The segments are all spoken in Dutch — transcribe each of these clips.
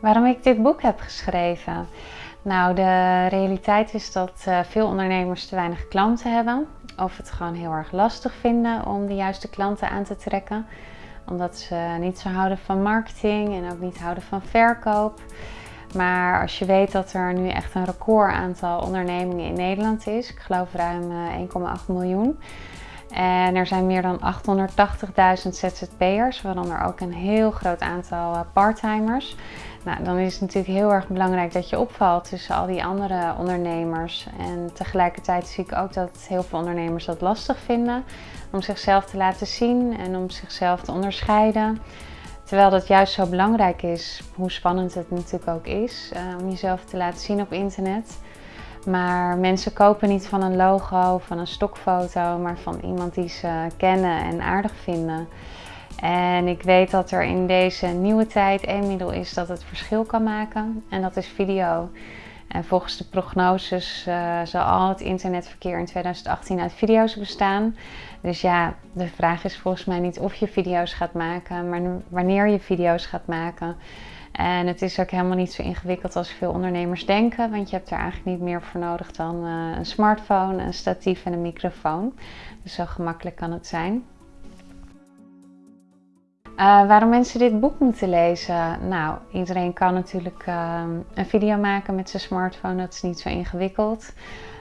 Waarom ik dit boek heb geschreven? Nou, de realiteit is dat uh, veel ondernemers te weinig klanten hebben. Of het gewoon heel erg lastig vinden om de juiste klanten aan te trekken. Omdat ze niet zo houden van marketing en ook niet houden van verkoop. Maar als je weet dat er nu echt een record aantal ondernemingen in Nederland is, ik geloof ruim 1,8 eh, miljoen. En er zijn meer dan 880.000 ZZP'ers, waaronder ook een heel groot aantal eh, parttimers. Nou, dan is het natuurlijk heel erg belangrijk dat je opvalt tussen al die andere ondernemers. En tegelijkertijd zie ik ook dat heel veel ondernemers dat lastig vinden om zichzelf te laten zien en om zichzelf te onderscheiden. Terwijl dat juist zo belangrijk is, hoe spannend het natuurlijk ook is, uh, om jezelf te laten zien op internet. Maar mensen kopen niet van een logo, van een stokfoto, maar van iemand die ze kennen en aardig vinden. En ik weet dat er in deze nieuwe tijd één middel is dat het verschil kan maken. En dat is video. En volgens de prognoses uh, zal al het internetverkeer in 2018 uit video's bestaan. Dus ja, de vraag is volgens mij niet of je video's gaat maken, maar wanneer je video's gaat maken. En het is ook helemaal niet zo ingewikkeld als veel ondernemers denken, want je hebt er eigenlijk niet meer voor nodig dan uh, een smartphone, een statief en een microfoon. Dus zo gemakkelijk kan het zijn. Uh, waarom mensen dit boek moeten lezen? Nou, iedereen kan natuurlijk uh, een video maken met zijn smartphone. Dat is niet zo ingewikkeld.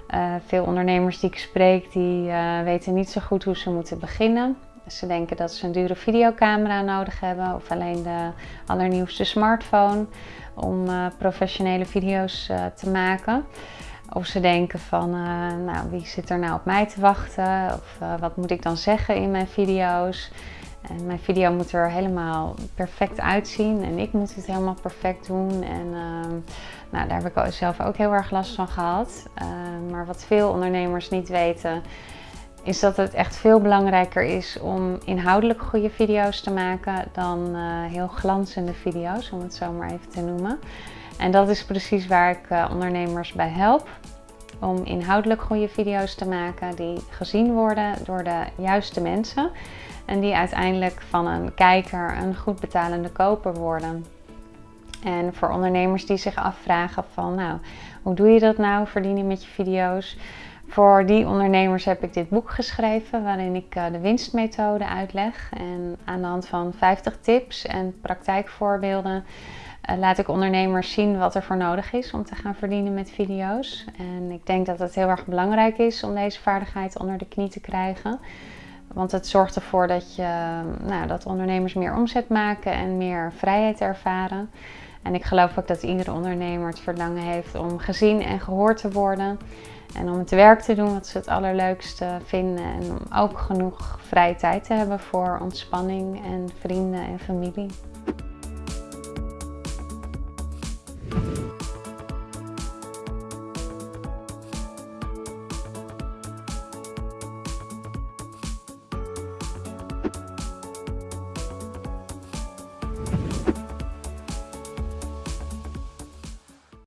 Uh, veel ondernemers die ik spreek, die weten niet zo goed hoe ze moeten beginnen. Ze denken dat ze een dure videocamera nodig hebben of alleen de allernieuwste smartphone om professionele video's te maken. Of ze denken van, nou, wie zit er nou op mij te wachten? Of wat moet ik dan zeggen in mijn video's? En mijn video moet er helemaal perfect uitzien en ik moet het helemaal perfect doen. En uh, nou, daar heb ik zelf ook heel erg last van gehad. Uh, maar wat veel ondernemers niet weten, is dat het echt veel belangrijker is om inhoudelijk goede video's te maken dan uh, heel glanzende video's, om het zo maar even te noemen. En dat is precies waar ik eh, ondernemers bij help. Om inhoudelijk goede video's te maken die gezien worden door de juiste mensen. En die uiteindelijk van een kijker een goed betalende koper worden. En voor ondernemers die zich afvragen van nou, hoe doe je dat nou, verdienen met je video's? Voor die ondernemers heb ik dit boek geschreven waarin ik eh, de winstmethode uitleg. En aan de hand van 50 tips en praktijkvoorbeelden eh, laat ik ondernemers zien wat er voor nodig is om te gaan verdienen met video's. En ik denk dat het heel erg belangrijk is om deze vaardigheid onder de knie te krijgen. Want het zorgt ervoor dat, je, nou, dat ondernemers meer omzet maken en meer vrijheid ervaren. En ik geloof ook dat iedere ondernemer het verlangen heeft om gezien en gehoord te worden. En om het werk te doen wat ze het allerleukste vinden. En om ook genoeg vrije tijd te hebben voor ontspanning en vrienden en familie.